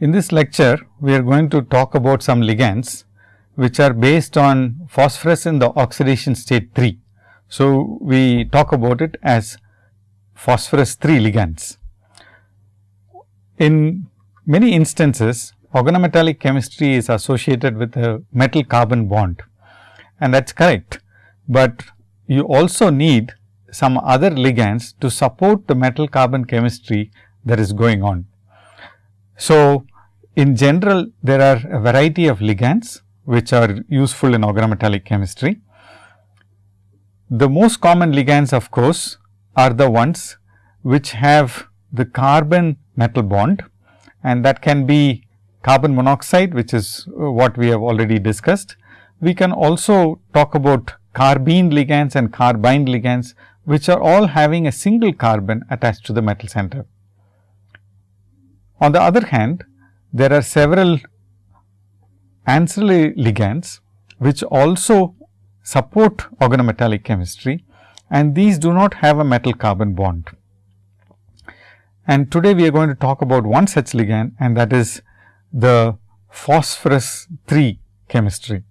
In this lecture, we are going to talk about some ligands, which are based on phosphorus in the oxidation state 3. So, we talk about it as phosphorus 3 ligands. In many instances, organometallic chemistry is associated with a metal carbon bond and that is correct, but you also need some other ligands to support the metal carbon chemistry that is going on. So, in general there are a variety of ligands which are useful in organometallic chemistry. The most common ligands of course, are the ones which have the carbon metal bond and that can be carbon monoxide which is uh, what we have already discussed. We can also talk about carbene ligands and carbyne ligands which are all having a single carbon attached to the metal center. On the other hand, there are several ancillary ligands, which also support organometallic chemistry and these do not have a metal carbon bond. And today we are going to talk about one such ligand and that is the phosphorus 3 chemistry.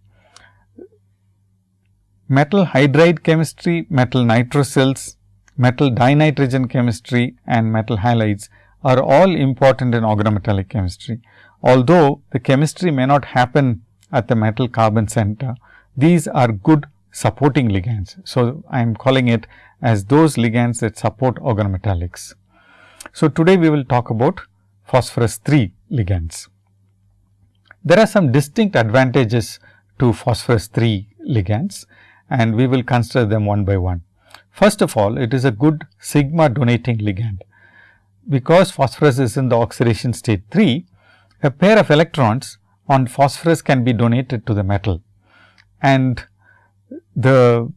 Metal hydride chemistry, metal nitrosyls, metal dinitrogen chemistry and metal halides are all important in organometallic chemistry. Although the chemistry may not happen at the metal carbon center, these are good supporting ligands. So, I am calling it as those ligands that support organometallics. So, today we will talk about phosphorus 3 ligands. There are some distinct advantages to phosphorus 3 ligands and we will consider them one by one. First of all, it is a good sigma donating ligand because phosphorus is in the oxidation state 3, a pair of electrons on phosphorus can be donated to the metal and the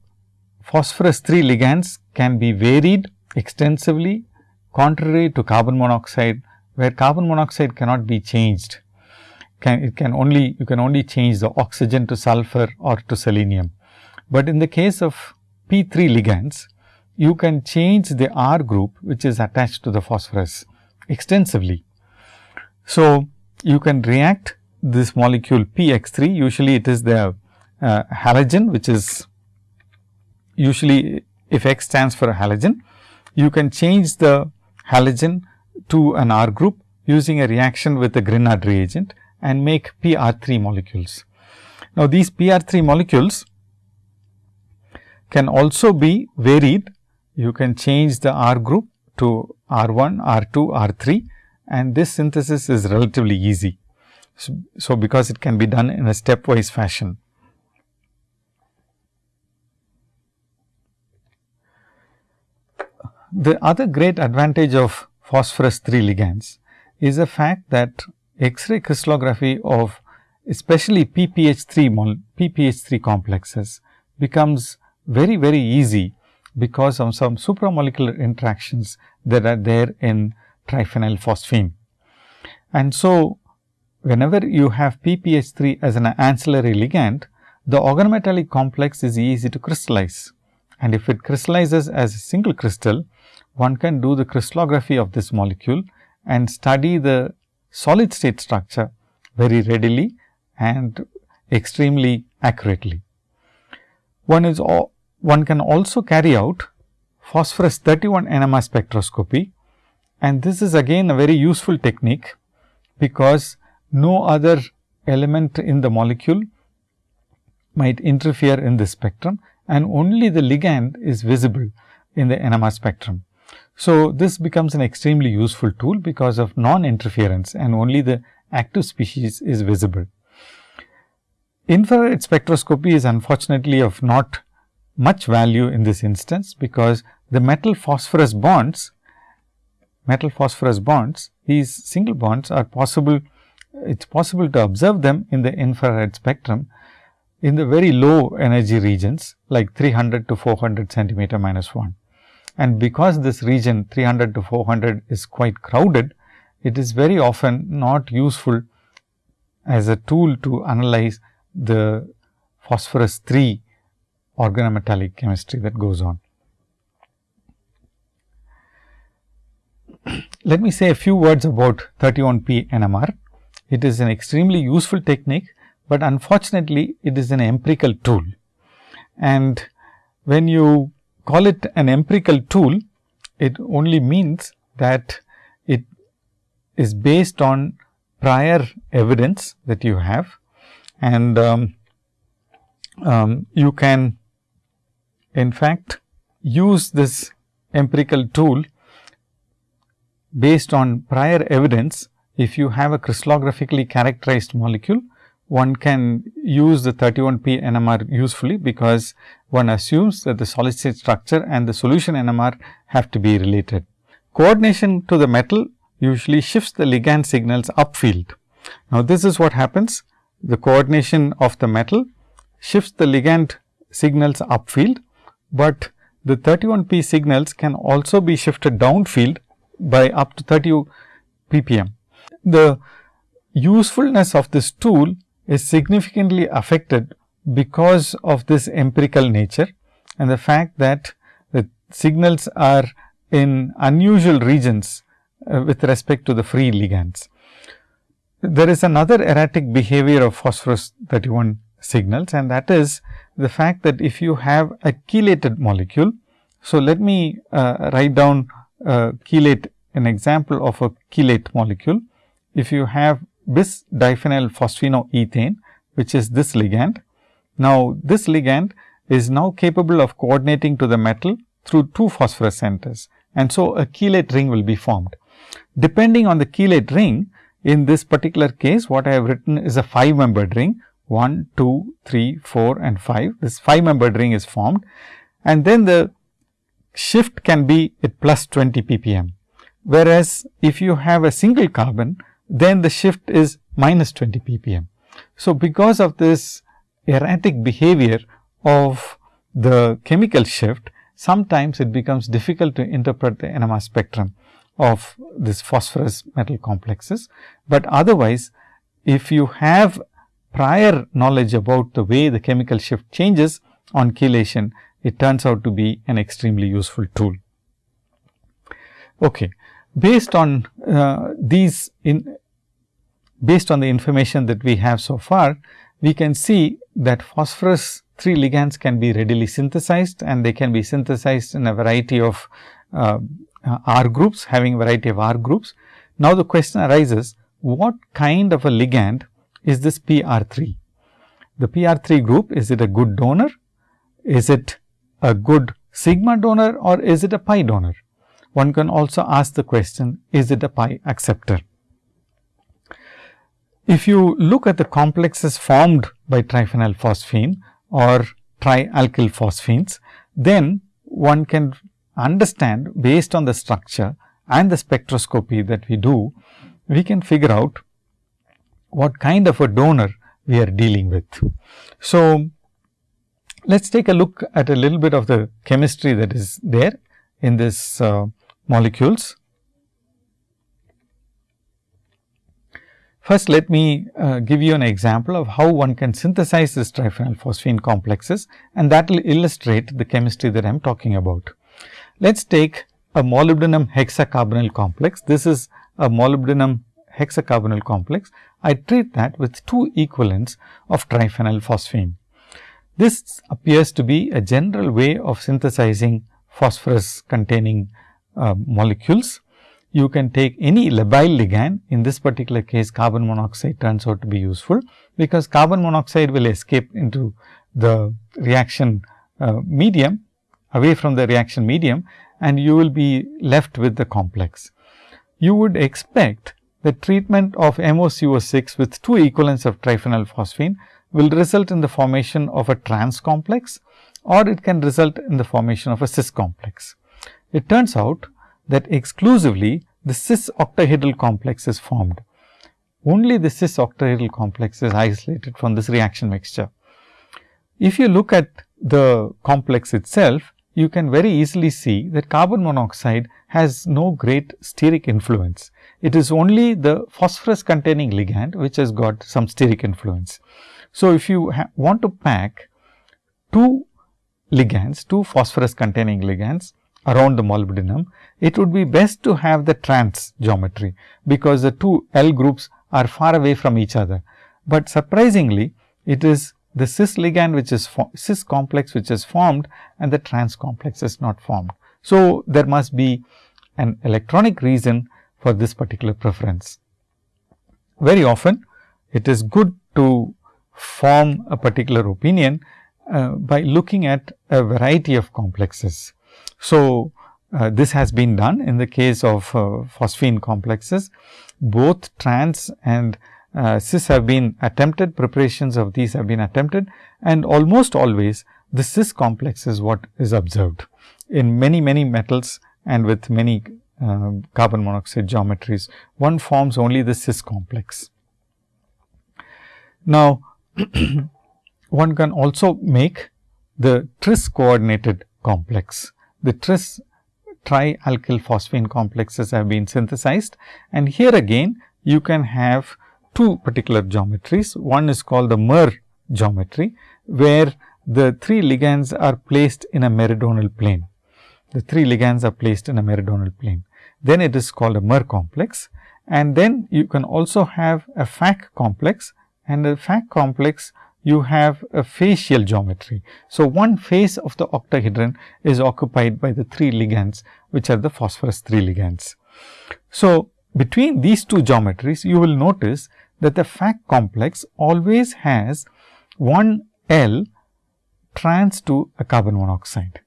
phosphorus 3 ligands can be varied extensively contrary to carbon monoxide, where carbon monoxide cannot be changed. Can, it can only you can only change the oxygen to sulfur or to selenium. But in the case of P 3 ligands, you can change the R group which is attached to the phosphorus extensively. So, you can react this molecule PX3 usually it is the uh, halogen which is usually if X stands for halogen, you can change the halogen to an R group using a reaction with a Grignard reagent and make PR3 molecules. Now, these PR3 molecules can also be varied you can change the R group to R1, R2, R3 and this synthesis is relatively easy. So, so, because it can be done in a stepwise fashion. The other great advantage of phosphorus 3 ligands is the fact that X-ray crystallography of especially PPH3 PPH3 complexes becomes very very easy because of some supramolecular interactions that are there in triphenyl phosphine. And so, whenever you have PPH3 as an ancillary ligand, the organometallic complex is easy to crystallize. And if it crystallizes as a single crystal, one can do the crystallography of this molecule and study the solid state structure very readily and extremely accurately. One is all, one can also carry out phosphorus 31 NMR spectroscopy and this is again a very useful technique, because no other element in the molecule might interfere in the spectrum and only the ligand is visible in the NMR spectrum. So, this becomes an extremely useful tool because of non interference and only the active species is visible. Infrared spectroscopy is unfortunately of not much value in this instance, because the metal phosphorus bonds, metal phosphorus bonds, these single bonds are possible, it is possible to observe them in the infrared spectrum in the very low energy regions like 300 to 400 centimeter minus 1. And because this region 300 to 400 is quite crowded, it is very often not useful as a tool to analyze the phosphorus 3 organometallic chemistry that goes on. Let me say a few words about 31P NMR. it is an extremely useful technique, but unfortunately it is an empirical tool. And when you call it an empirical tool, it only means that it is based on prior evidence that you have and um, um, you can in fact use this empirical tool based on prior evidence if you have a crystallographically characterized molecule one can use the 31p NMR usefully because one assumes that the solid state structure and the solution NMR have to be related. Coordination to the metal usually shifts the ligand signals upfield. Now, this is what happens the coordination of the metal shifts the ligand signals upfield, but the 31p signals can also be shifted downfield by up to 30 ppm. The usefulness of this tool is significantly affected because of this empirical nature and the fact that the signals are in unusual regions uh, with respect to the free ligands. There is another erratic behavior of phosphorus 31 signals and that is the fact that if you have a chelated molecule. So, let me uh, write down uh, chelate an example of a chelate molecule. If you have bis diphenyl phosphinoethane which is this ligand. Now, this ligand is now capable of coordinating to the metal through two phosphorus centers and so a chelate ring will be formed. Depending on the chelate ring, in this particular case, what I have written is a 5 membered ring 1, 2, 3, 4 and 5. This 5 membered ring is formed and then the shift can be at plus 20 ppm. Whereas, if you have a single carbon, then the shift is minus 20 ppm. So, because of this erratic behavior of the chemical shift, sometimes it becomes difficult to interpret the NMR spectrum of this phosphorus metal complexes. But otherwise, if you have prior knowledge about the way the chemical shift changes on chelation, it turns out to be an extremely useful tool. Okay. Based on uh, these in based on the information that we have so far, we can see that phosphorus 3 ligands can be readily synthesized and they can be synthesized in a variety of uh, R groups having variety of R groups. Now, the question arises what kind of a ligand is this PR3? The PR3 group is it a good donor? Is it a good sigma donor or is it a pi donor? One can also ask the question is it a pi acceptor? If you look at the complexes formed by triphenyl phosphine or trialkyl phosphines, then one can understand based on the structure and the spectroscopy that we do, we can figure out what kind of a donor we are dealing with. So, let us take a look at a little bit of the chemistry that is there in this uh, molecules. First, let me uh, give you an example of how one can synthesize this triphenyl phosphine complexes and that will illustrate the chemistry that I am talking about. Let us take a molybdenum hexacarbonyl complex. This is a molybdenum hexacarbonyl complex. I treat that with two equivalents of triphenyl phosphine. This appears to be a general way of synthesizing phosphorus containing uh, molecules. You can take any labile ligand, in this particular case carbon monoxide turns out to be useful, because carbon monoxide will escape into the reaction uh, medium away from the reaction medium and you will be left with the complex. You would expect the treatment of MoCO6 with two equivalents of triphenylphosphine will result in the formation of a trans complex or it can result in the formation of a cis complex. It turns out that exclusively the cis octahedral complex is formed. Only the cis octahedral complex is isolated from this reaction mixture. If you look at the complex itself, you can very easily see that carbon monoxide has no great steric influence. It is only the phosphorus containing ligand which has got some steric influence. So, if you want to pack two ligands, two phosphorus containing ligands around the molybdenum, it would be best to have the trans geometry, because the two L groups are far away from each other. But surprisingly, it is the cis ligand which is cis complex which is formed and the trans complex is not formed. So, there must be an electronic reason for this particular preference. Very often it is good to form a particular opinion uh, by looking at a variety of complexes. So, uh, this has been done in the case of uh, phosphine complexes. Both trans and uh, cis have been attempted, preparations of these have been attempted and almost always the cis complex is what is observed in many, many metals and with many uh, carbon monoxide geometries. One forms only the cis complex. Now, one can also make the tris coordinated complex. The tris trialkyl phosphine complexes have been synthesized and here again you can have two particular geometries. One is called the MER geometry, where the three ligands are placed in a meridional plane. The three ligands are placed in a meridional plane. Then it is called a MER complex and then you can also have a FAC complex and the FAC complex you have a facial geometry. So, one face of the octahedron is occupied by the three ligands which are the phosphorus 3 ligands. So, between these two geometries you will notice that the FAC complex always has one L trans to a carbon monoxide.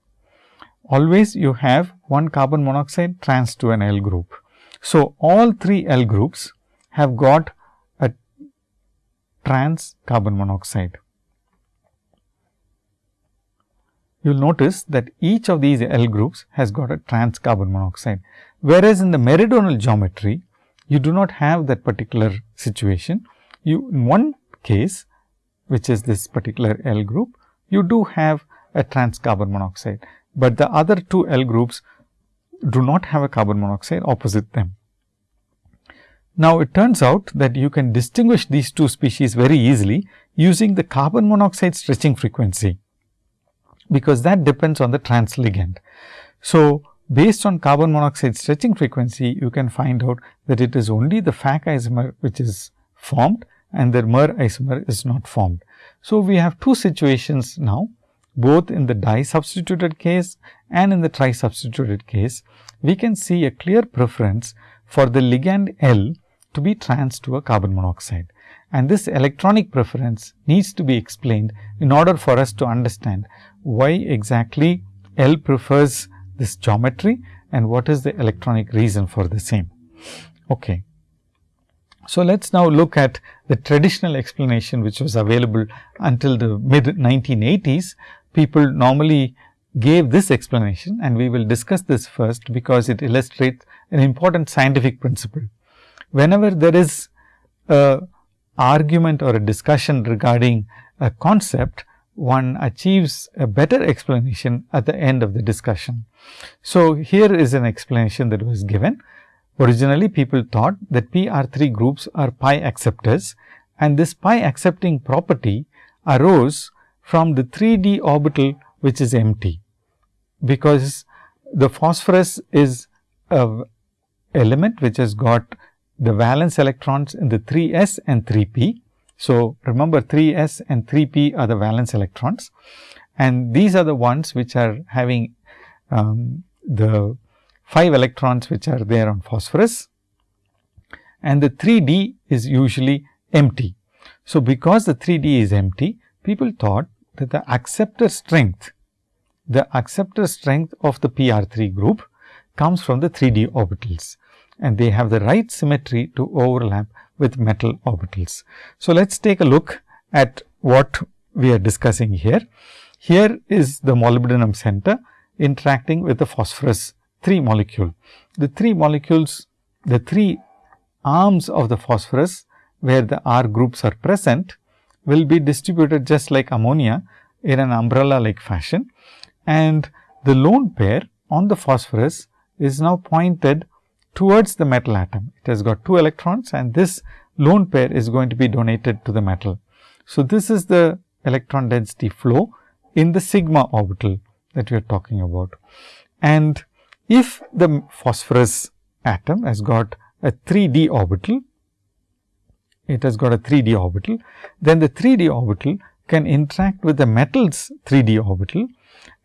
Always you have one carbon monoxide trans to an L group. So, all three L groups have got a trans carbon monoxide. You will notice that each of these L groups has got a trans carbon monoxide. Whereas, in the meridional geometry, you do not have that particular situation. You in one case, which is this particular L group, you do have a trans carbon monoxide, but the other two L groups do not have a carbon monoxide opposite them. Now, it turns out that you can distinguish these two species very easily using the carbon monoxide stretching frequency, because that depends on the trans ligand. So, based on carbon monoxide stretching frequency, you can find out that it is only the FAC isomer which is formed and the MER isomer is not formed. So, we have two situations now both in the di substituted case and in the tri substituted case, we can see a clear preference for the ligand L to be trans to a carbon monoxide. And this electronic preference needs to be explained in order for us to understand why exactly L prefers this geometry and what is the electronic reason for the same. Okay. So, let us now look at the traditional explanation which was available until the mid 1980s. People normally gave this explanation and we will discuss this first because it illustrates an important scientific principle. Whenever there is a argument or a discussion regarding a concept, one achieves a better explanation at the end of the discussion. So, here is an explanation that was given. Originally, people thought that PR3 groups are pi acceptors and this pi accepting property arose from the 3d orbital which is empty, because the phosphorus is a element which has got the valence electrons in the 3s and 3p so, remember 3s and 3p are the valence electrons. And these are the ones which are having um, the 5 electrons which are there on phosphorus. And the 3d is usually empty. So, because the 3d is empty, people thought that the acceptor strength, the acceptor strength of the PR3 group comes from the 3d orbitals. And they have the right symmetry to overlap with metal orbitals. So, let us take a look at what we are discussing here. Here is the molybdenum center interacting with the phosphorus 3 molecule. The 3 molecules, the 3 arms of the phosphorus where the R groups are present will be distributed just like ammonia in an umbrella like fashion and the lone pair on the phosphorus is now pointed towards the metal atom. It has got two electrons and this lone pair is going to be donated to the metal. So, this is the electron density flow in the sigma orbital that we are talking about. And if the phosphorus atom has got a 3d orbital, it has got a 3d orbital, then the 3d orbital can interact with the metal's 3d orbital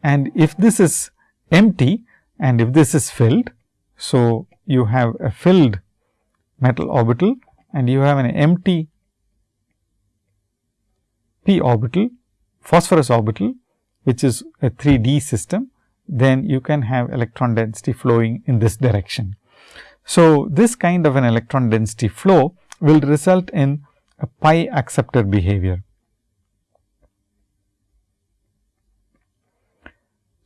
and if this is empty and if this is filled. So, you have a filled metal orbital and you have an empty p orbital phosphorus orbital which is a 3D system, then you can have electron density flowing in this direction. So, this kind of an electron density flow will result in a pi acceptor behavior.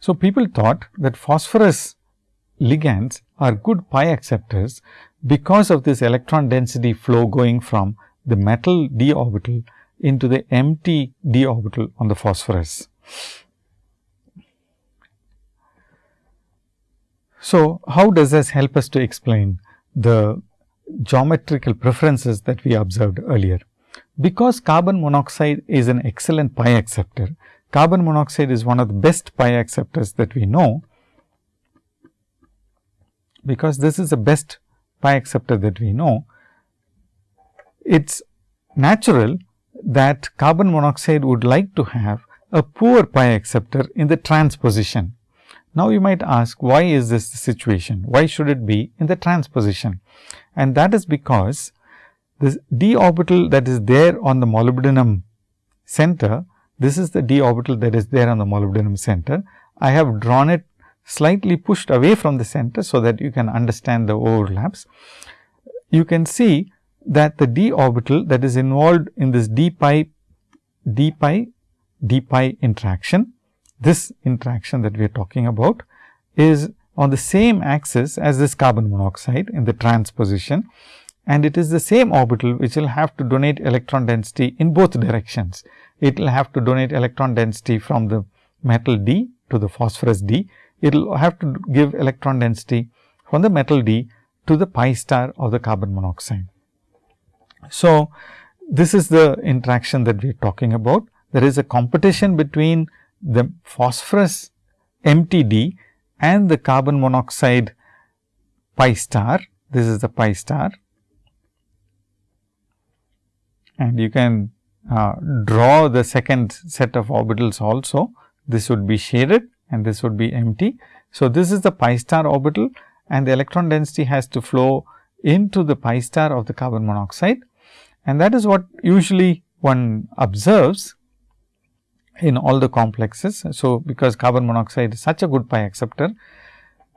So, people thought that phosphorus ligands are good pi acceptors because of this electron density flow going from the metal d orbital into the empty d orbital on the phosphorus. So, how does this help us to explain the geometrical preferences that we observed earlier? Because carbon monoxide is an excellent pi acceptor, carbon monoxide is one of the best pi acceptors that we know, because this is the best pi acceptor that we know, it is natural that carbon monoxide would like to have a poor pi acceptor in the trans position. Now, you might ask why is this the situation? Why should it be in the trans position? And that is because this d orbital that is there on the molybdenum center, this is the d orbital that is there on the molybdenum center. I have drawn it slightly pushed away from the center, so that you can understand the overlaps. You can see that the d orbital that is involved in this d pi d pi d pi interaction, this interaction that we are talking about is on the same axis as this carbon monoxide in the trans position and it is the same orbital which will have to donate electron density in both directions. It will have to donate electron density from the metal D to the phosphorus D. It will have to give electron density from the metal D to the pi star of the carbon monoxide. So, this is the interaction that we are talking about. There is a competition between the phosphorus empty d and the carbon monoxide pi star. This is the pi star and you can uh, draw the second set of orbitals also. This would be shaded and this would be empty. So, this is the pi star orbital and the electron density has to flow into the pi star of the carbon monoxide and that is what usually one observes in all the complexes. So, because carbon monoxide is such a good pi acceptor,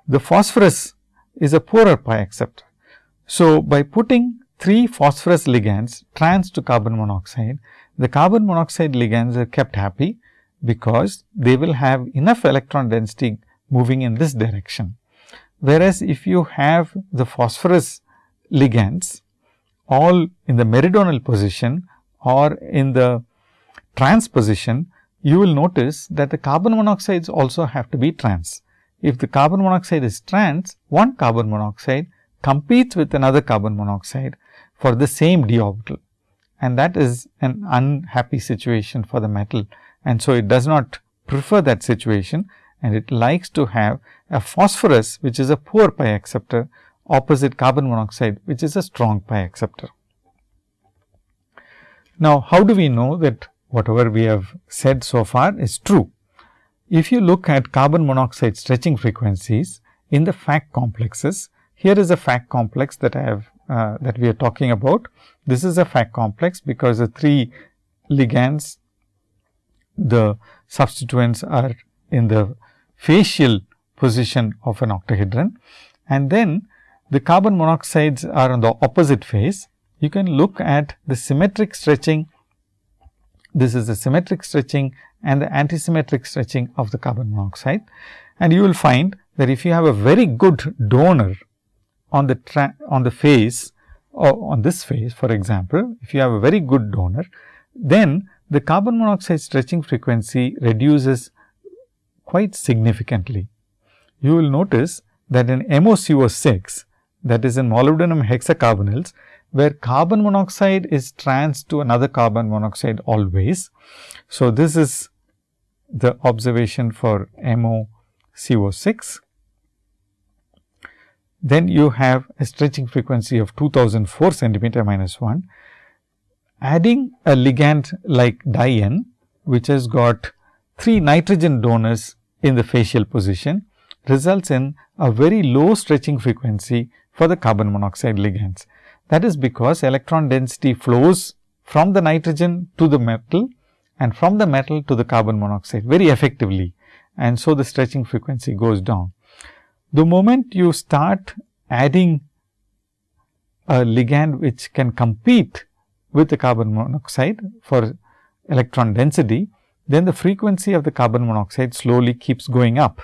the phosphorus is a poorer pi acceptor. So, by putting three phosphorus ligands trans to carbon monoxide, the carbon monoxide ligands are kept happy because they will have enough electron density moving in this direction. Whereas, if you have the phosphorus ligands all in the meridional position or in the trans position, you will notice that the carbon monoxides also have to be trans. If the carbon monoxide is trans, one carbon monoxide competes with another carbon monoxide for the same d orbital and that is an unhappy situation for the metal. And so, it does not prefer that situation and it likes to have a phosphorus which is a poor pi acceptor opposite carbon monoxide which is a strong pi acceptor. Now, how do we know that whatever we have said so far is true. If you look at carbon monoxide stretching frequencies in the FAC complexes, here is a FAC complex that I have uh, that we are talking about. This is a FAC complex because the three ligands, the substituents are in the facial position of an octahedron and then the carbon monoxides are on the opposite face. You can look at the symmetric stretching this is the symmetric stretching and the antisymmetric stretching of the carbon monoxide. And you will find that if you have a very good donor on the on the phase or on this face for example, if you have a very good donor, then the carbon monoxide stretching frequency reduces quite significantly. You will notice that in MoCO6 that is in molybdenum hexacarbonyls, where carbon monoxide is trans to another carbon monoxide always. So, this is the observation for MoCO6. Then you have a stretching frequency of 2004 centimeter minus 1. Adding a ligand like dien, which has got 3 nitrogen donors in the facial position results in a very low stretching frequency for the carbon monoxide ligands. That is because electron density flows from the nitrogen to the metal and from the metal to the carbon monoxide very effectively and so the stretching frequency goes down. The moment you start adding a ligand which can compete with the carbon monoxide for electron density, then the frequency of the carbon monoxide slowly keeps going up.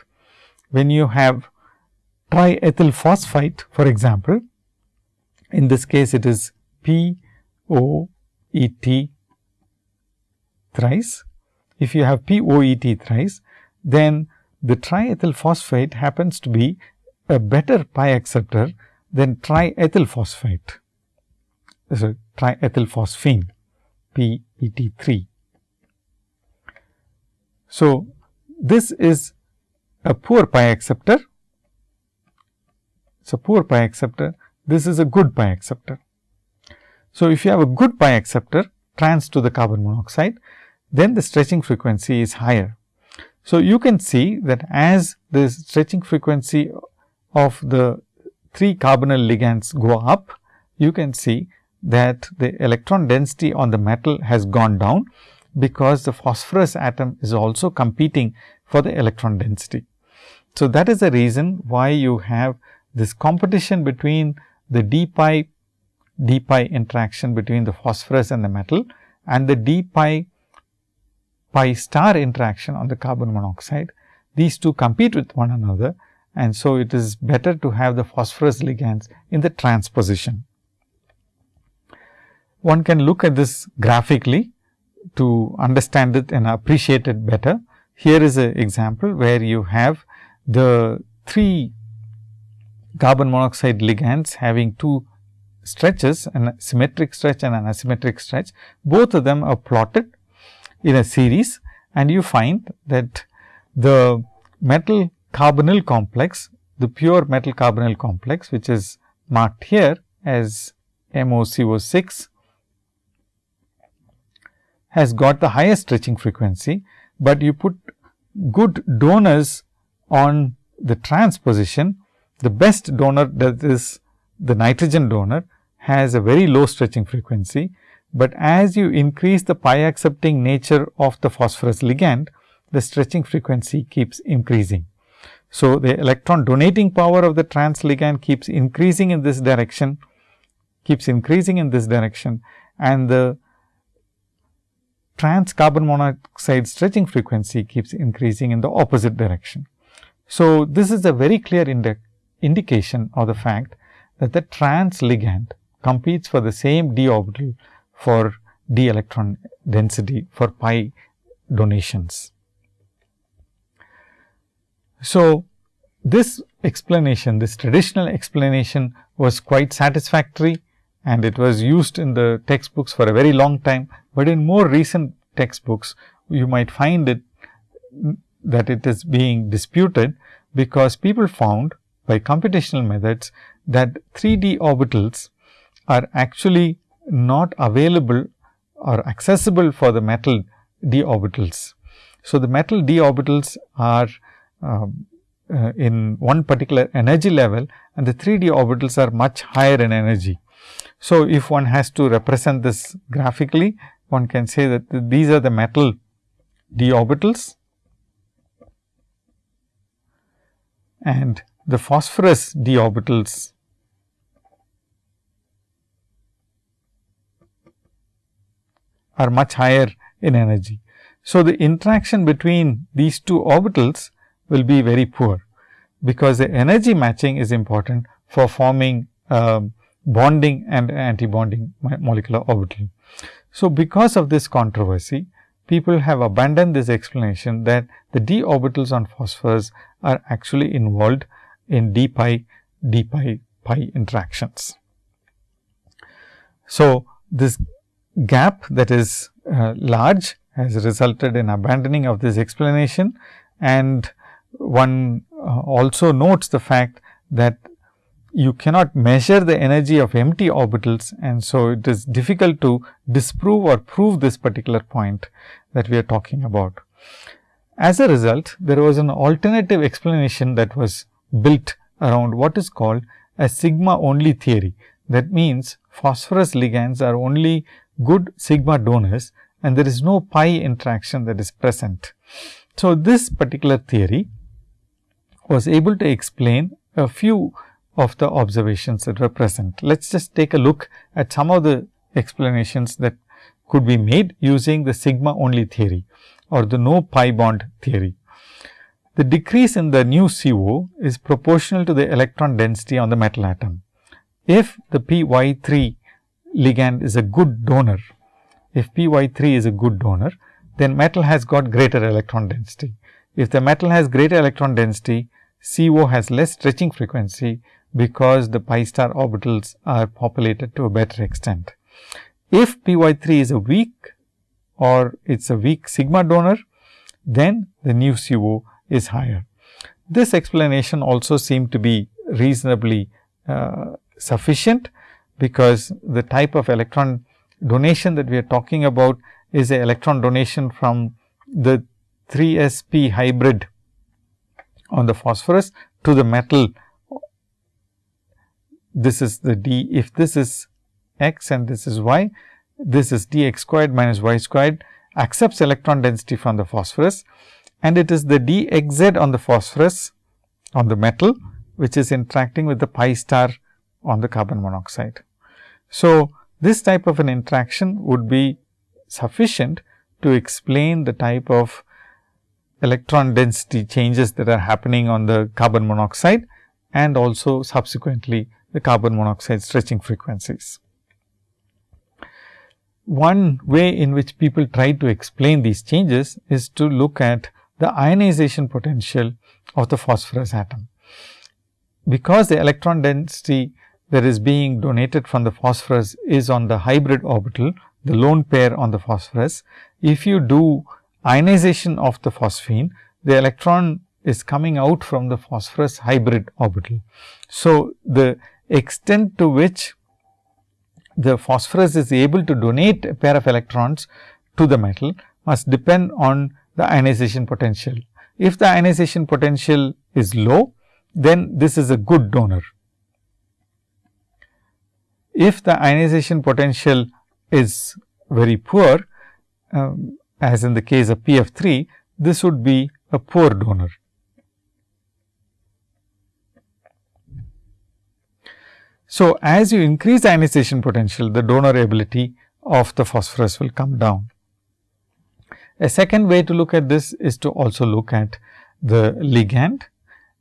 When you have triethyl phosphite for example, in this case it is P O E T thrice. If you have P O E T thrice, then the triethyl phosphate happens to be a better pi acceptor than triethyl phosphate. So, triethyl phosphine P E T 3. So, this is a poor pi acceptor. It is a poor pi acceptor. This is a good pi acceptor. So, if you have a good pi acceptor trans to the carbon monoxide, then the stretching frequency is higher. So, you can see that as the stretching frequency of the 3 carbonyl ligands go up, you can see that the electron density on the metal has gone down because the phosphorus atom is also competing for the electron density. So, that is the reason why you have this competition between the d pi d pi interaction between the phosphorus and the metal and the d pi pi star interaction on the carbon monoxide. These two compete with one another and so it is better to have the phosphorus ligands in the transposition. One can look at this graphically to understand it and appreciate it better. Here is an example where you have the three carbon monoxide ligands having two stretches, a symmetric stretch and an asymmetric stretch. Both of them are plotted in a series and you find that the metal carbonyl complex, the pure metal carbonyl complex, which is marked here as MoCO6 has got the highest stretching frequency, but you put good donors on the trans position, the best donor that is the nitrogen donor has a very low stretching frequency, but as you increase the pi accepting nature of the phosphorus ligand, the stretching frequency keeps increasing. So, the electron donating power of the trans ligand keeps increasing in this direction, keeps increasing in this direction and the trans carbon monoxide stretching frequency keeps increasing in the opposite direction. So, this is a very clear indi indication of the fact that the trans ligand competes for the same d orbital for d electron density for pi donations. So, this explanation, this traditional explanation was quite satisfactory and it was used in the textbooks for a very long time, but in more recent textbooks you might find it that it is being disputed because people found by computational methods that 3D orbitals are actually not available or accessible for the metal d orbitals. So, the metal d orbitals are um, uh, in one particular energy level and the 3D orbitals are much higher in energy. So, if one has to represent this graphically, one can say that these are the metal d orbitals and the phosphorus d orbitals are much higher in energy. So, the interaction between these two orbitals will be very poor, because the energy matching is important for forming uh, bonding and antibonding molecular orbital. So, because of this controversy, people have abandoned this explanation that the d orbitals on phosphorus are actually involved in d pi d pi pi interactions. So, this gap that is uh, large has resulted in abandoning of this explanation and one uh, also notes the fact that you cannot measure the energy of empty orbitals and so it is difficult to disprove or prove this particular point that we are talking about. As a result, there was an alternative explanation that was built around what is called a sigma only theory. That means, phosphorus ligands are only good sigma donors and there is no pi interaction that is present. So, this particular theory was able to explain a few of the observations that were present. Let us just take a look at some of the explanations that could be made using the sigma only theory or the no pi bond theory. The decrease in the nu CO is proportional to the electron density on the metal atom. If the P y 3 ligand is a good donor, if P y 3 is a good donor, then metal has got greater electron density. If the metal has greater electron density, CO has less stretching frequency, because the pi star orbitals are populated to a better extent. If P y 3 is a weak or it is a weak sigma donor, then the nu CO is higher. This explanation also seemed to be reasonably uh, sufficient, because the type of electron donation that we are talking about is a electron donation from the 3 sp hybrid on the phosphorus to the metal this is the d if this is x and this is y this is d x squared minus y squared accepts electron density from the phosphorus and it is the d x z on the phosphorus on the metal which is interacting with the pi star on the carbon monoxide. So, this type of an interaction would be sufficient to explain the type of electron density changes that are happening on the carbon monoxide and also subsequently the carbon monoxide stretching frequencies. One way in which people try to explain these changes is to look at the ionization potential of the phosphorus atom. Because the electron density that is being donated from the phosphorus is on the hybrid orbital, the lone pair on the phosphorus. If you do ionization of the phosphine, the electron is coming out from the phosphorus hybrid orbital. So, the extent to which the phosphorus is able to donate a pair of electrons to the metal must depend on the ionization potential. If the ionization potential is low, then this is a good donor. If the ionization potential is very poor, um, as in the case of P f 3, this would be a poor donor. So, as you increase the ionization potential, the donor ability of the phosphorus will come down. A second way to look at this is to also look at the ligand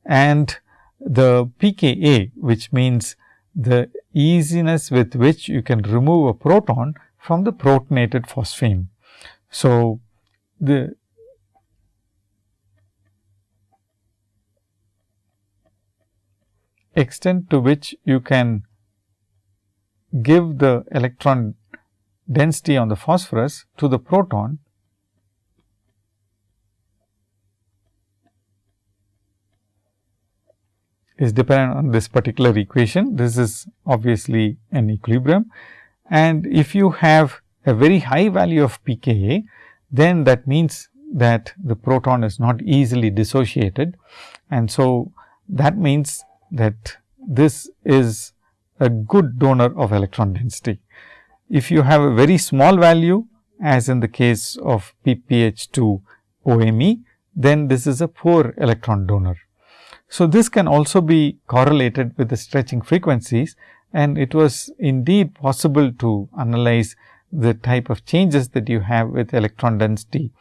and the pKa, which means the easiness with which you can remove a proton from the protonated phosphine. So, the extent to which you can give the electron density on the phosphorus to the proton is dependent on this particular equation. This is obviously an equilibrium and if you have a very high value of pKa, then that means that the proton is not easily dissociated and so that means that this is a good donor of electron density. If you have a very small value as in the case of PPH2 OMe, then this is a poor electron donor. So, this can also be correlated with the stretching frequencies and it was indeed possible to analyze the type of changes that you have with electron density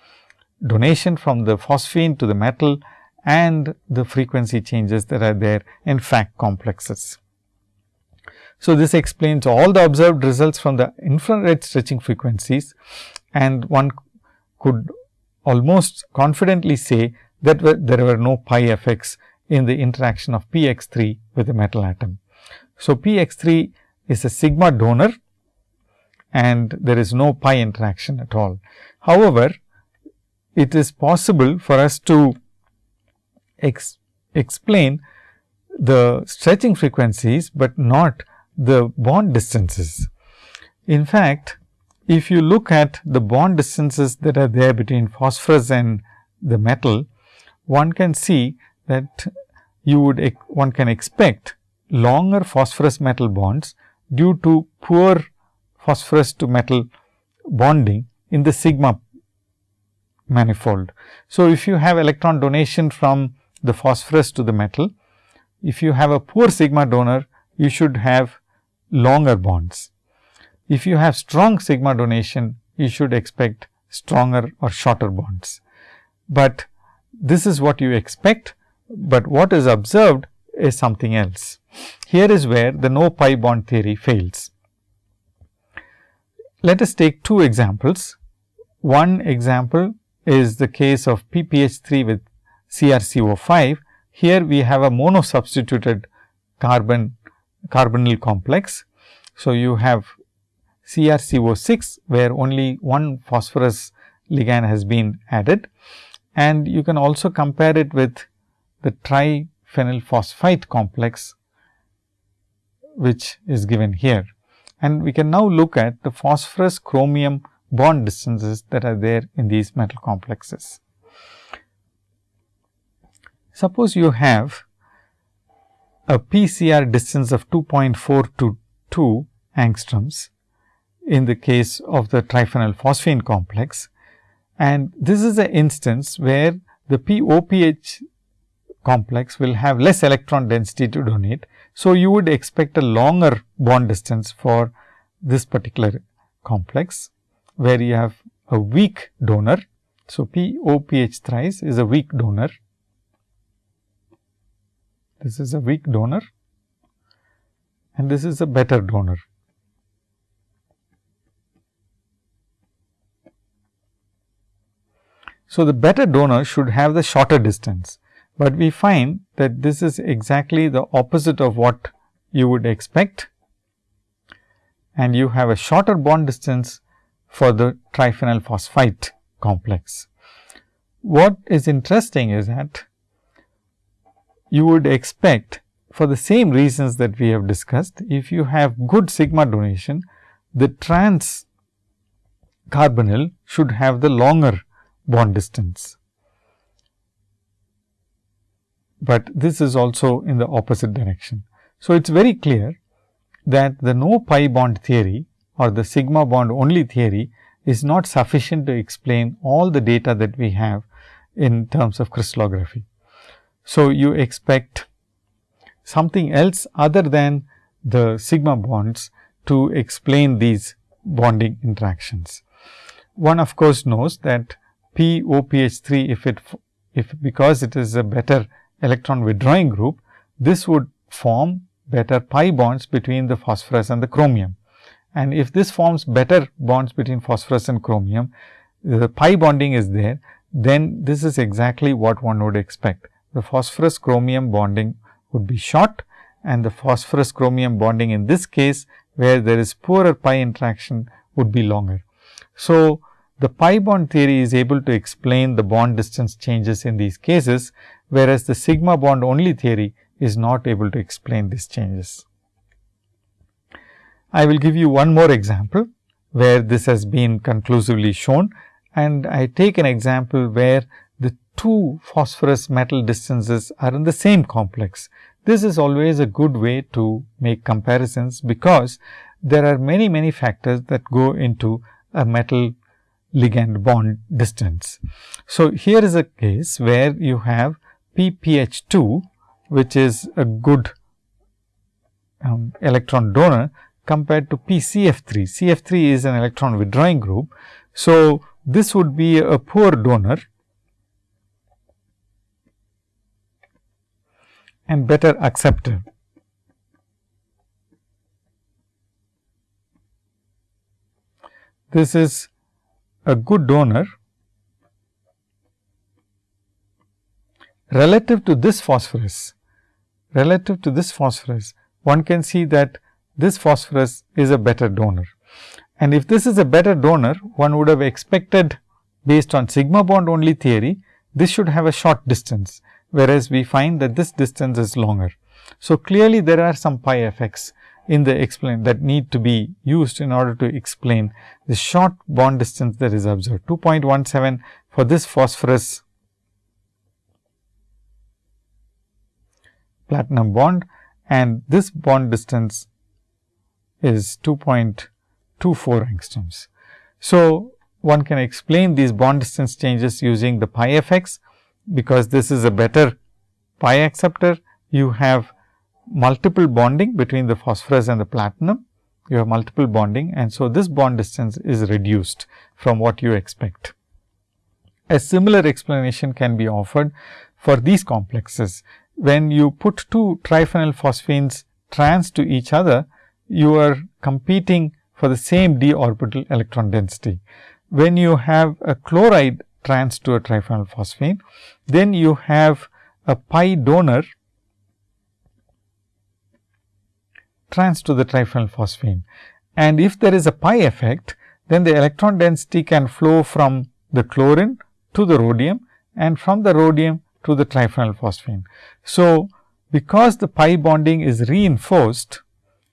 donation from the phosphine to the metal and the frequency changes that are there in FAC complexes. So, this explains all the observed results from the infrared stretching frequencies and one could almost confidently say that there were no pi effects in the interaction of P x 3 with the metal atom. So, P x 3 is a sigma donor and there is no pi interaction at all. However, it is possible for us to ex explain the stretching frequencies, but not the bond distances. In fact, if you look at the bond distances that are there between phosphorus and the metal, one can see that you would one can expect longer phosphorus metal bonds due to poor phosphorus to metal bonding in the sigma manifold. So, if you have electron donation from the phosphorus to the metal, if you have a poor sigma donor, you should have longer bonds. If you have strong sigma donation, you should expect stronger or shorter bonds. But this is what you expect, but what is observed is something else. Here is where the no pi bond theory fails. Let us take two examples. One example is the case of PPH3 with CrCO5. Here we have a mono substituted carbon carbonyl complex. So, you have CrCO6 where only one phosphorus ligand has been added and you can also compare it with the triphenyl phosphite complex which is given here. And we can now look at the phosphorus chromium bond distances that are there in these metal complexes. Suppose you have a PCR distance of 2.422 angstroms in the case of the triphenylphosphine complex. And this is an instance where the POPH complex will have less electron density to donate. So, you would expect a longer bond distance for this particular complex, where you have a weak donor. So, POPH thrice is a weak donor this is a weak donor and this is a better donor. So, the better donor should have the shorter distance, but we find that this is exactly the opposite of what you would expect and you have a shorter bond distance for the triphenyl phosphite complex. What is interesting is that you would expect for the same reasons that we have discussed, if you have good sigma donation, the trans carbonyl should have the longer bond distance. But this is also in the opposite direction. So, it is very clear that the no pi bond theory or the sigma bond only theory is not sufficient to explain all the data that we have in terms of crystallography. So, you expect something else other than the sigma bonds to explain these bonding interactions. One of course, knows that POPH 3 if it if because it is a better electron withdrawing group, this would form better pi bonds between the phosphorus and the chromium. And if this forms better bonds between phosphorus and chromium, the pi bonding is there, then this is exactly what one would expect the phosphorus chromium bonding would be short and the phosphorus chromium bonding in this case where there is poorer pi interaction would be longer. So, the pi bond theory is able to explain the bond distance changes in these cases, whereas the sigma bond only theory is not able to explain these changes. I will give you one more example where this has been conclusively shown and I take an example where two phosphorus metal distances are in the same complex. This is always a good way to make comparisons, because there are many many factors that go into a metal ligand bond distance. So, here is a case where you have PPH 2 which is a good um, electron donor compared to PCF 3. CF 3 is an electron withdrawing group. So, this would be a poor donor and better accepted. This is a good donor relative to this phosphorus, relative to this phosphorus, one can see that this phosphorus is a better donor. And if this is a better donor, one would have expected based on sigma bond only theory, this should have a short distance whereas we find that this distance is longer. So, clearly there are some pi effects in the explain that need to be used in order to explain the short bond distance that is observed 2.17 for this phosphorus platinum bond and this bond distance is 2.24 angstroms. So, one can explain these bond distance changes using the pi effects, because this is a better pi acceptor. You have multiple bonding between the phosphorus and the platinum, you have multiple bonding and so this bond distance is reduced from what you expect. A similar explanation can be offered for these complexes. When you put two triphenyl phosphines trans to each other, you are competing for the same d orbital electron density. When you have a chloride trans to a triphenyl phosphine, then you have a pi donor trans to the triphenyl phosphine. And if there is a pi effect, then the electron density can flow from the chlorine to the rhodium and from the rhodium to the triphenyl phosphine. So, because the pi bonding is reinforced,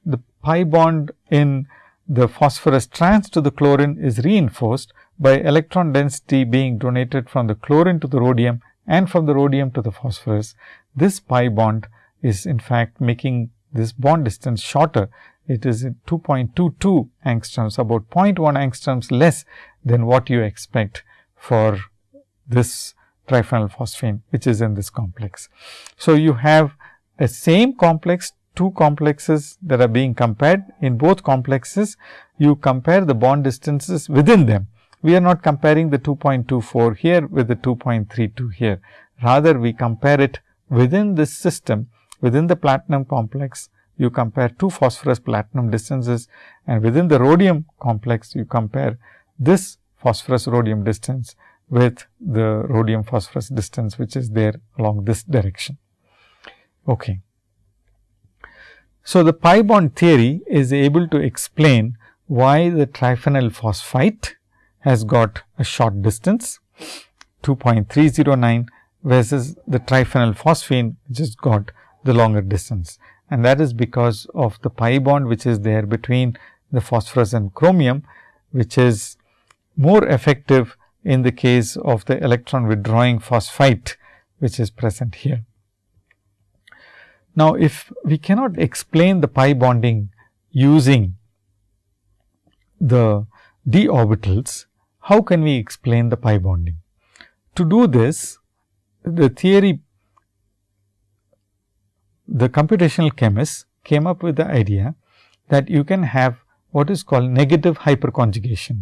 the pi bond in the phosphorus trans to the chlorine is reinforced by electron density being donated from the chlorine to the rhodium and from the rhodium to the phosphorus. This pi bond is in fact making this bond distance shorter. It is 2.22 angstroms, about 0.1 angstroms less than what you expect for this triphenyl phosphine, which is in this complex. So, you have a same complex two complexes that are being compared. In both complexes, you compare the bond distances within them. We are not comparing the 2.24 here with the 2.32 here. Rather, we compare it within this system, within the platinum complex, you compare two phosphorus platinum distances and within the rhodium complex, you compare this phosphorus rhodium distance with the rhodium phosphorus distance, which is there along this direction. Okay. So, the pi bond theory is able to explain why the triphenyl phosphite has got a short distance 2.309 versus the triphenyl phosphine which has got the longer distance. And that is because of the pi bond which is there between the phosphorus and chromium, which is more effective in the case of the electron withdrawing phosphite, which is present here. Now, if we cannot explain the pi bonding using the d orbitals, how can we explain the pi bonding? To do this, the theory, the computational chemists came up with the idea that you can have what is called negative hyperconjugation.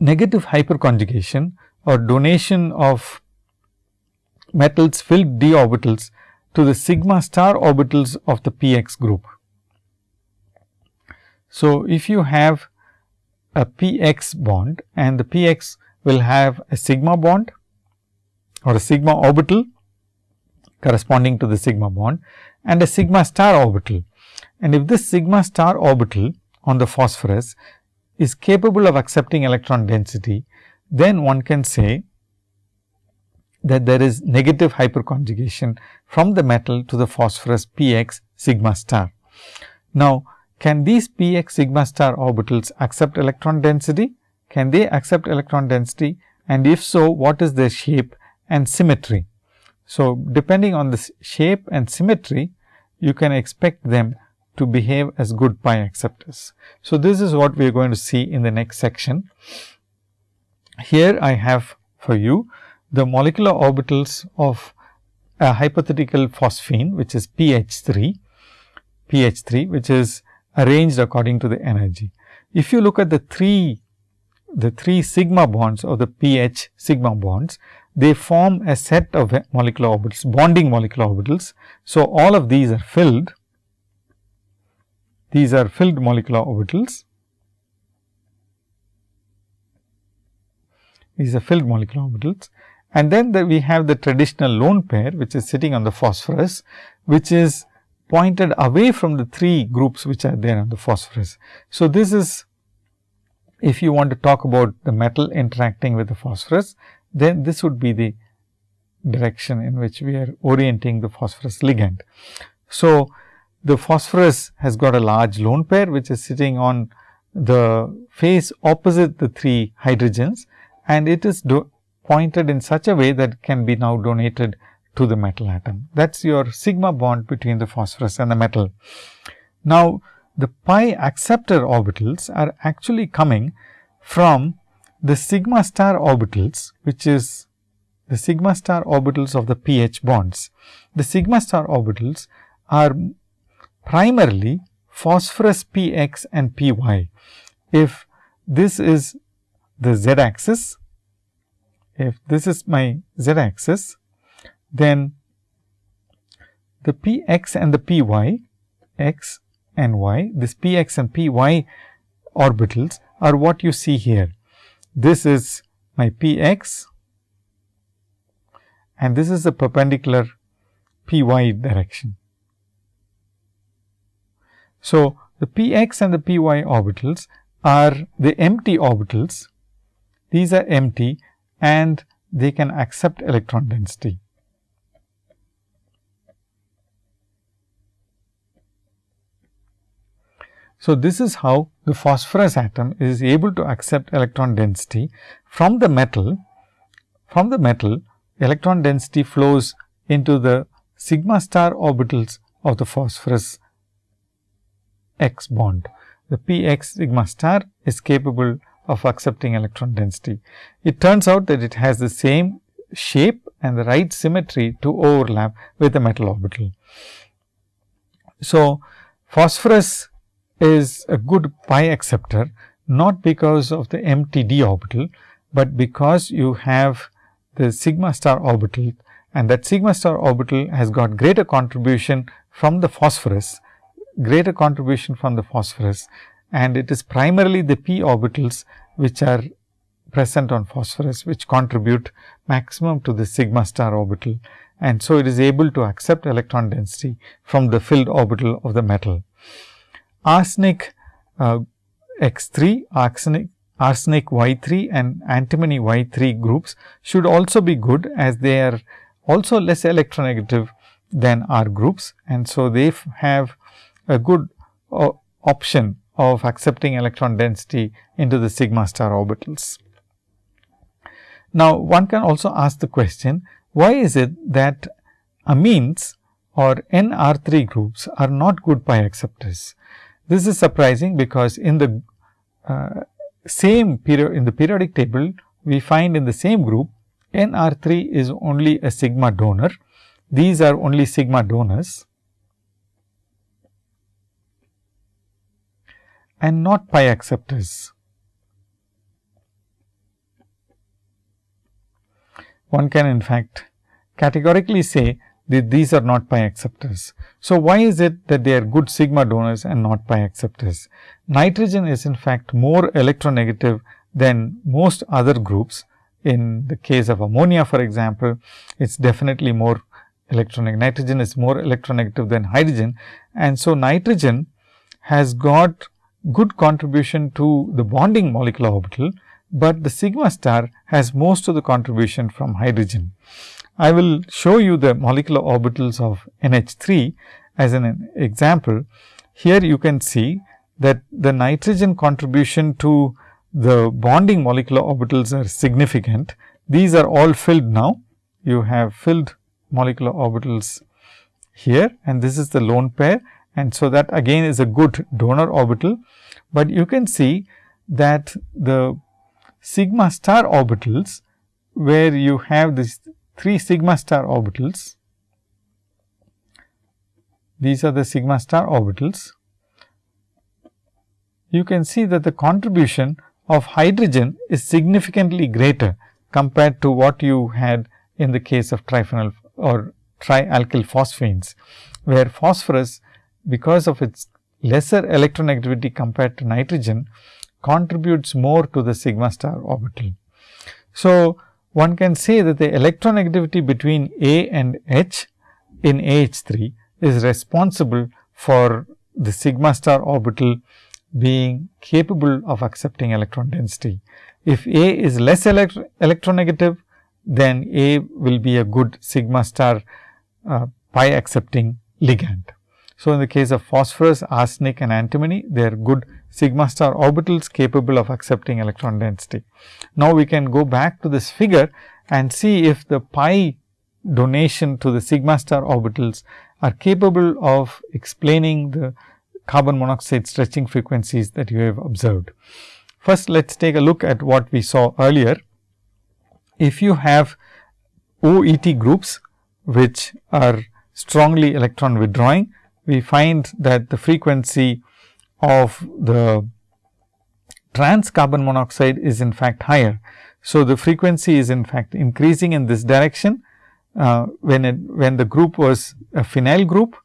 Negative hyperconjugation or donation of metals filled d orbitals to the sigma star orbitals of the px group. So, if you have a px bond and the px will have a sigma bond or a sigma orbital corresponding to the sigma bond and a sigma star orbital. And if this sigma star orbital on the phosphorus is capable of accepting electron density, then one can say that there is negative hyperconjugation from the metal to the phosphorus p x sigma star. Now, can these p x sigma star orbitals accept electron density? Can they accept electron density and if so, what is their shape and symmetry? So, depending on the shape and symmetry, you can expect them to behave as good pi acceptors. So, this is what we are going to see in the next section. Here I have for you the molecular orbitals of a hypothetical phosphine which is PH 3, PH 3 which is arranged according to the energy. If you look at the three the three sigma bonds or the PH sigma bonds, they form a set of molecular orbitals, bonding molecular orbitals. So, all of these are filled, these are filled molecular orbitals. These are filled molecular orbitals and then the, we have the traditional lone pair, which is sitting on the phosphorus, which is pointed away from the three groups which are there on the phosphorus. So, this is if you want to talk about the metal interacting with the phosphorus, then this would be the direction in which we are orienting the phosphorus ligand. So, the phosphorus has got a large lone pair which is sitting on the face opposite the 3 hydrogens and it is pointed in such a way that it can be now donated to the metal atom. That is your sigma bond between the phosphorus and the metal. Now, the pi acceptor orbitals are actually coming from the sigma star orbitals, which is the sigma star orbitals of the PH bonds. The sigma star orbitals are primarily phosphorus px and py. If this is the z axis, if this is my z axis, then the px and the py, x and y, this px and py orbitals are what you see here. This is my px and this is the perpendicular py direction. So, the px and the py orbitals are the empty orbitals. These are empty and they can accept electron density. So, this is how the phosphorus atom is able to accept electron density from the metal. From the metal, electron density flows into the sigma star orbitals of the phosphorus x bond. The p x sigma star is capable of accepting electron density. It turns out that it has the same shape and the right symmetry to overlap with the metal orbital. So, phosphorus is a good pi acceptor not because of the empty d orbital, but because you have the sigma star orbital and that sigma star orbital has got greater contribution from the phosphorus, greater contribution from the phosphorus and it is primarily the p orbitals which are present on phosphorus which contribute maximum to the sigma star orbital and so it is able to accept electron density from the filled orbital of the metal arsenic uh, X 3, arsenic, arsenic Y 3 and antimony Y 3 groups should also be good as they are also less electronegative than R groups. And so, they have a good uh, option of accepting electron density into the sigma star orbitals. Now, one can also ask the question, why is it that amines or NR3 groups are not good pi acceptors? This is surprising because in the uh, same period in the periodic table, we find in the same group NR3 is only a sigma donor. These are only sigma donors and not pi acceptors. One can in fact categorically say these are not pi acceptors. So, why is it that they are good sigma donors and not pi acceptors? Nitrogen is in fact more electronegative than most other groups. In the case of ammonia for example, it is definitely more electronegative. Nitrogen is more electronegative than hydrogen and so nitrogen has got good contribution to the bonding molecular orbital, but the sigma star has most of the contribution from hydrogen. I will show you the molecular orbitals of NH3 as an example. Here you can see that the nitrogen contribution to the bonding molecular orbitals are significant. These are all filled now. You have filled molecular orbitals here and this is the lone pair and so that again is a good donor orbital, but you can see that the sigma star orbitals where you have this 3 sigma star orbitals. These are the sigma star orbitals. You can see that the contribution of hydrogen is significantly greater compared to what you had in the case of triphenyl or trialkyl phosphanes, where phosphorus because of its lesser electronegativity compared to nitrogen contributes more to the sigma star orbital. So, one can say that the electronegativity between A and H in AH3 is responsible for the sigma star orbital being capable of accepting electron density. If A is less electro electronegative, then A will be a good sigma star uh, pi accepting ligand. So, in the case of phosphorus, arsenic and antimony, they are good sigma star orbitals capable of accepting electron density. Now, we can go back to this figure and see if the pi donation to the sigma star orbitals are capable of explaining the carbon monoxide stretching frequencies that you have observed. First, let us take a look at what we saw earlier. If you have OET groups, which are strongly electron withdrawing, we find that the frequency of the trans carbon monoxide is in fact higher. So, the frequency is in fact increasing in this direction. Uh, when it, when the group was a phenyl group,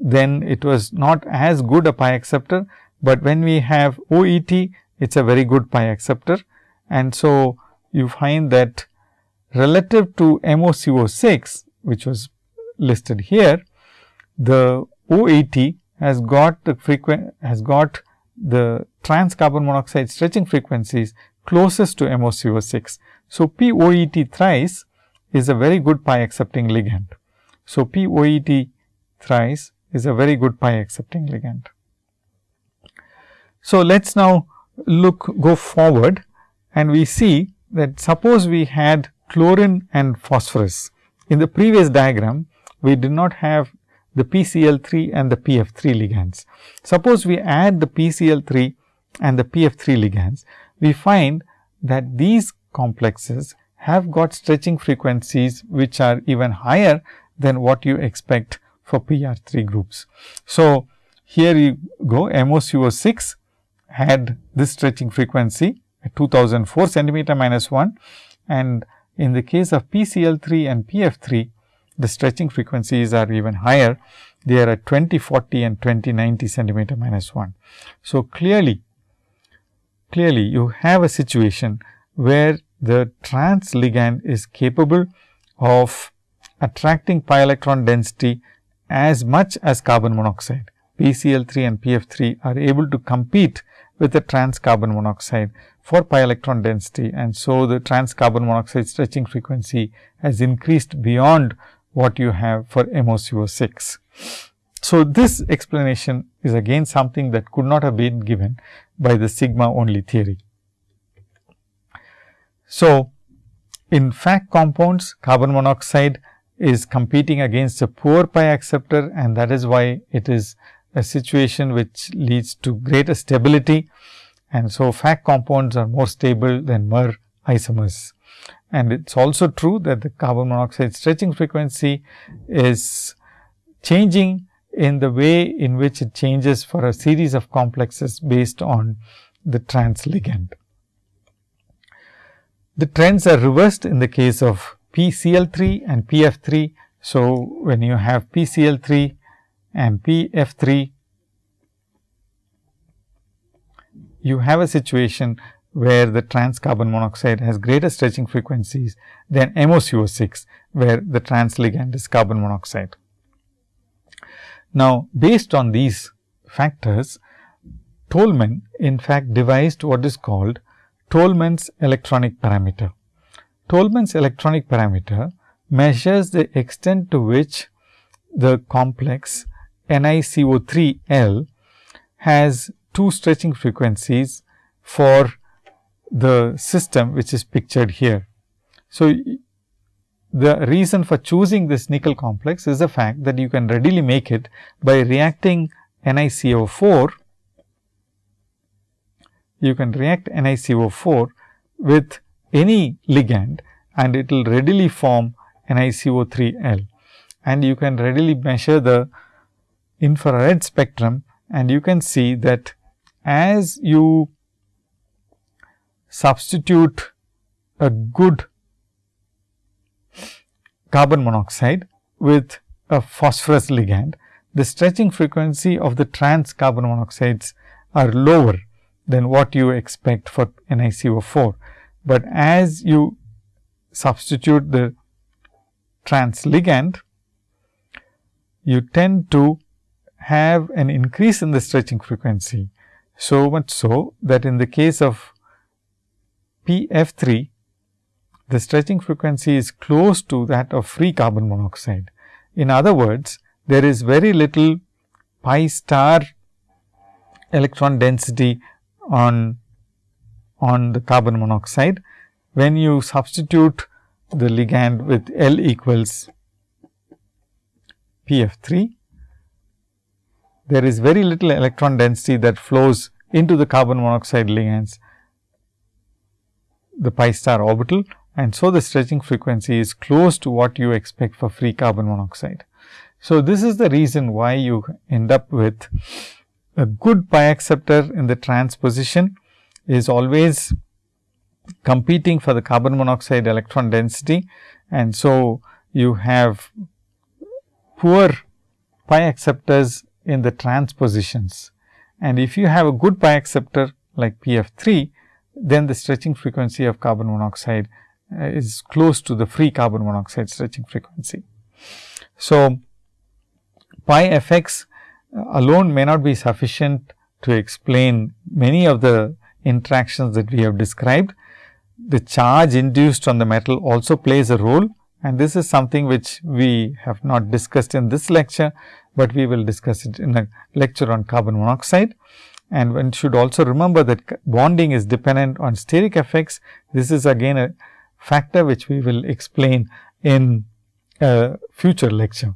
then it was not as good a pi acceptor, but when we have OET, it is a very good pi acceptor. And so, you find that relative to MoCO6, which was listed here, the OET has got the has got the trans carbon monoxide stretching frequencies closest to MoCO6. So, POET thrice is a very good pi accepting ligand. So, POET thrice is a very good pi accepting ligand. So, let us now look go forward and we see that suppose we had chlorine and phosphorus. In the previous diagram, we did not have the PCl3 and the PF3 ligands. Suppose we add the PCl3 and the PF3 ligands, we find that these complexes have got stretching frequencies which are even higher than what you expect for PR3 groups. So, here you go MoCO6 had this stretching frequency at 2004 centimeter minus 1 and in the case of PCl3 and PF3 the stretching frequencies are even higher. They are at 2040 and 2090 centimeter minus 1. So, clearly, clearly you have a situation where the trans ligand is capable of attracting pi electron density as much as carbon monoxide. PCl3 and PF3 are able to compete with the trans carbon monoxide for pi electron density and so the trans carbon monoxide stretching frequency has increased beyond what you have for MoCO6. So, this explanation is again something that could not have been given by the sigma only theory. So, in fact compounds carbon monoxide is competing against a poor pi acceptor and that is why it is a situation which leads to greater stability and so FAC compounds are more stable than MER isomers. And it is also true that the carbon monoxide stretching frequency is changing in the way in which it changes for a series of complexes based on the trans ligand. The trends are reversed in the case of PCl3 and PF3. So, when you have PCl3 and PF3, you have a situation where the trans carbon monoxide has greater stretching frequencies than MoCO6, where the trans ligand is carbon monoxide. Now, based on these factors, Tolman in fact devised what is called Tolman's electronic parameter. Tolman's electronic parameter measures the extent to which the complex NiCO3L has two stretching frequencies for the system which is pictured here. So, the reason for choosing this nickel complex is the fact that you can readily make it by reacting NiCO4. You can react NiCO4 with any ligand and it will readily form NiCO3L and you can readily measure the infrared spectrum and you can see that as you substitute a good carbon monoxide with a phosphorus ligand, the stretching frequency of the trans carbon monoxides are lower than what you expect for NiCO4. But as you substitute the trans ligand, you tend to have an increase in the stretching frequency. So much so that in the case of PF3, the stretching frequency is close to that of free carbon monoxide. In other words, there is very little pi star electron density on, on the carbon monoxide. When you substitute the ligand with L equals P f 3, there is very little electron density that flows into the carbon monoxide ligands the pi star orbital and so the stretching frequency is close to what you expect for free carbon monoxide. So, this is the reason why you end up with a good pi acceptor in the transposition is always competing for the carbon monoxide electron density and so you have poor pi acceptors in the transpositions. And if you have a good pi acceptor like P f 3, then the stretching frequency of carbon monoxide uh, is close to the free carbon monoxide stretching frequency. So, pi effects uh, alone may not be sufficient to explain many of the interactions that we have described. The charge induced on the metal also plays a role and this is something which we have not discussed in this lecture, but we will discuss it in a lecture on carbon monoxide. And one should also remember that bonding is dependent on steric effects. This is again a factor which we will explain in a future lecture.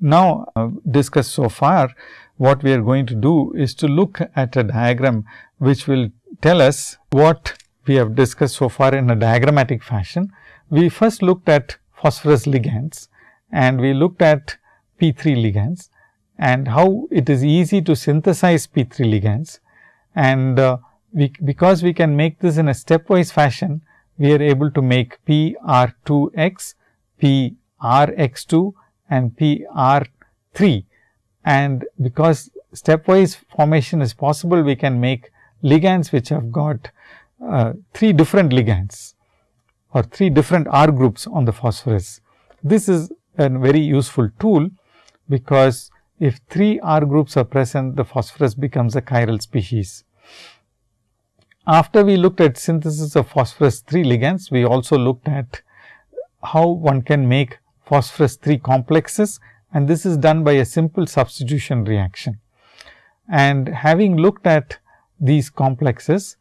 Now, uh, discussed so far, what we are going to do is to look at a diagram which will tell us what we have discussed so far in a diagrammatic fashion. We first looked at phosphorus ligands and we looked at P3 ligands and how it is easy to synthesize P3 ligands. And uh, we, because we can make this in a stepwise fashion, we are able to make P R 2 x, P R x 2 and P R 3. And because stepwise formation is possible, we can make ligands which have got uh, 3 different ligands or 3 different R groups on the phosphorus. This is a very useful tool, because if 3 R groups are present, the phosphorus becomes a chiral species. After we looked at synthesis of phosphorus 3 ligands, we also looked at how one can make phosphorus 3 complexes and this is done by a simple substitution reaction. And having looked at these complexes,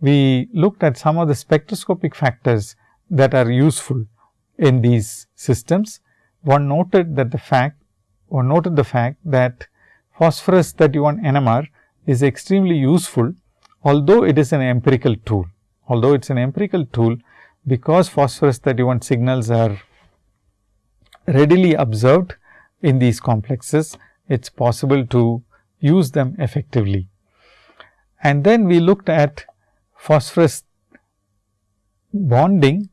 we looked at some of the spectroscopic factors that are useful in these systems. One noted that the fact or noted the fact that phosphorus 31 NMR is extremely useful, although it is an empirical tool. Although it is an empirical tool, because phosphorus 31 signals are readily observed in these complexes, it is possible to use them effectively. And then we looked at phosphorus bonding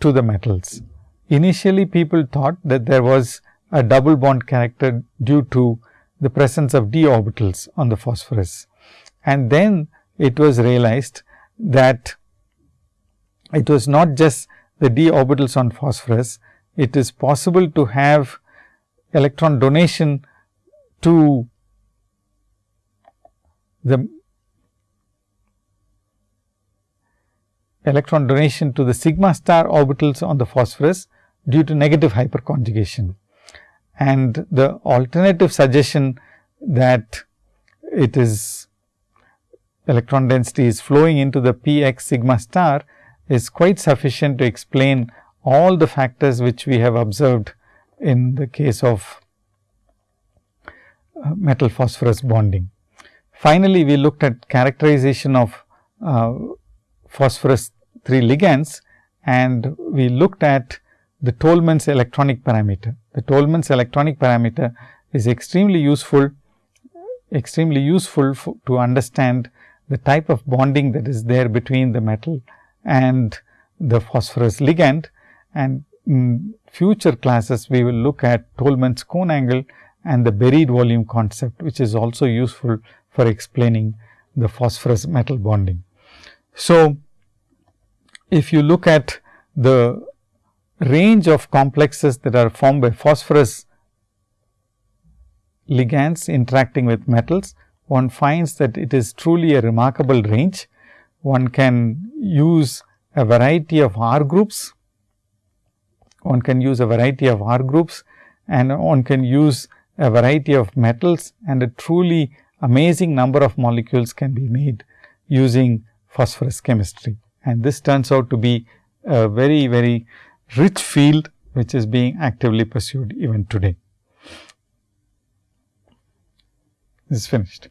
to the metals. Initially, people thought that there was a double bond character due to the presence of d orbitals on the phosphorus. And then it was realized that it was not just the d orbitals on phosphorus, it is possible to have electron donation to the electron donation to the sigma star orbitals on the phosphorus due to negative hyperconjugation and the alternative suggestion that it is electron density is flowing into the p x sigma star is quite sufficient to explain all the factors which we have observed in the case of uh, metal phosphorus bonding. Finally, we looked at characterization of uh, phosphorus 3 ligands and we looked at the Tolman's electronic parameter. The Tolman's electronic parameter is extremely useful, extremely useful to understand the type of bonding that is there between the metal and the phosphorus ligand. And in future classes, we will look at Tolman's cone angle and the buried volume concept, which is also useful for explaining the phosphorus metal bonding. So, if you look at the range of complexes that are formed by phosphorus ligands interacting with metals, one finds that it is truly a remarkable range. One can use a variety of R groups, one can use a variety of R groups and one can use a variety of metals and a truly amazing number of molecules can be made using phosphorus chemistry. And this turns out to be a very, very rich field which is being actively pursued even today. This is finished.